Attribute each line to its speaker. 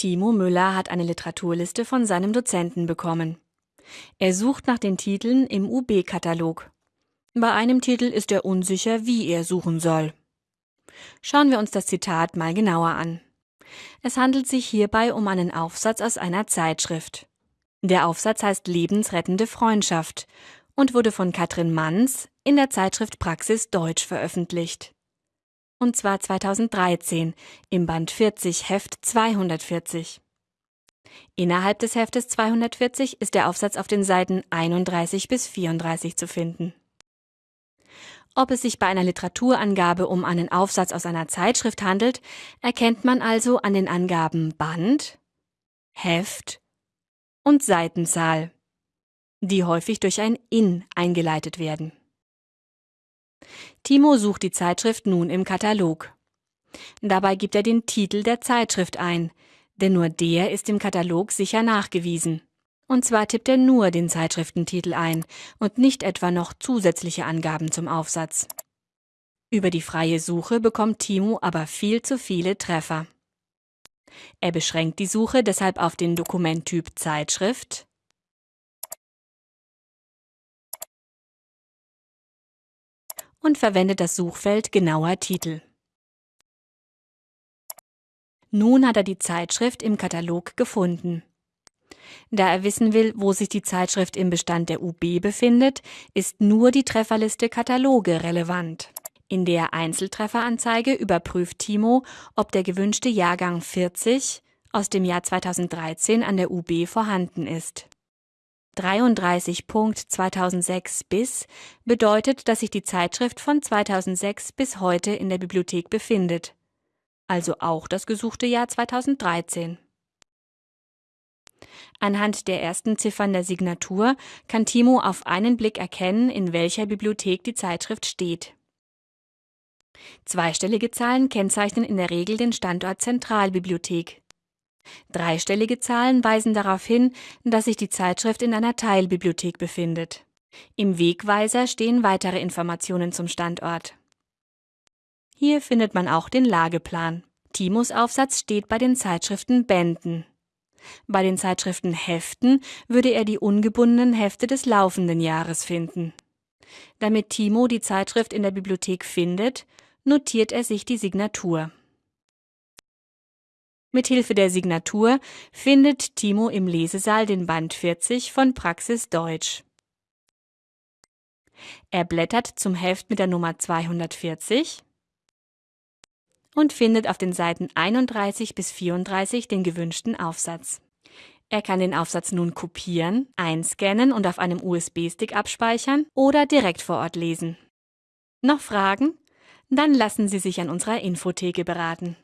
Speaker 1: Timo Müller hat eine Literaturliste von seinem Dozenten bekommen. Er sucht nach den Titeln im UB-Katalog. Bei einem Titel ist er unsicher, wie er suchen soll. Schauen wir uns das Zitat mal genauer an. Es handelt sich hierbei um einen Aufsatz aus einer Zeitschrift. Der Aufsatz heißt Lebensrettende Freundschaft und wurde von Katrin Manns in der Zeitschrift Praxis Deutsch veröffentlicht. Und zwar 2013 im Band 40 Heft 240. Innerhalb des Heftes 240 ist der Aufsatz auf den Seiten 31 bis 34 zu finden. Ob es sich bei einer Literaturangabe um einen Aufsatz aus einer Zeitschrift handelt, erkennt man also an den Angaben Band, Heft und Seitenzahl, die häufig durch ein in eingeleitet werden. Timo sucht die Zeitschrift nun im Katalog. Dabei gibt er den Titel der Zeitschrift ein, denn nur der ist im Katalog sicher nachgewiesen. Und zwar tippt er nur den Zeitschriftentitel ein und nicht etwa noch zusätzliche Angaben zum Aufsatz. Über die freie Suche bekommt Timo aber viel zu viele Treffer. Er beschränkt die Suche deshalb auf den Dokumenttyp Zeitschrift und verwendet das Suchfeld genauer Titel. Nun hat er die Zeitschrift im Katalog gefunden. Da er wissen will, wo sich die Zeitschrift im Bestand der UB befindet, ist nur die Trefferliste Kataloge relevant. In der Einzeltrefferanzeige überprüft Timo, ob der gewünschte Jahrgang 40 aus dem Jahr 2013 an der UB vorhanden ist. 33.2006 bis bedeutet, dass sich die Zeitschrift von 2006 bis heute in der Bibliothek befindet, also auch das gesuchte Jahr 2013. Anhand der ersten Ziffern der Signatur kann Timo auf einen Blick erkennen, in welcher Bibliothek die Zeitschrift steht. Zweistellige Zahlen kennzeichnen in der Regel den Standort Zentralbibliothek. Dreistellige Zahlen weisen darauf hin, dass sich die Zeitschrift in einer Teilbibliothek befindet. Im Wegweiser stehen weitere Informationen zum Standort. Hier findet man auch den Lageplan. Timos Aufsatz steht bei den Zeitschriften Bänden. Bei den Zeitschriften Heften würde er die ungebundenen Hefte des laufenden Jahres finden. Damit Timo die Zeitschrift in der Bibliothek findet, notiert er sich die Signatur. Mithilfe der Signatur findet Timo im Lesesaal den Band 40 von Praxis Deutsch. Er blättert zum Heft mit der Nummer 240 und findet auf den Seiten 31 bis 34 den gewünschten Aufsatz. Er kann den Aufsatz nun kopieren, einscannen und auf einem USB-Stick abspeichern oder direkt vor Ort lesen. Noch Fragen? Dann lassen Sie sich an unserer Infotheke beraten.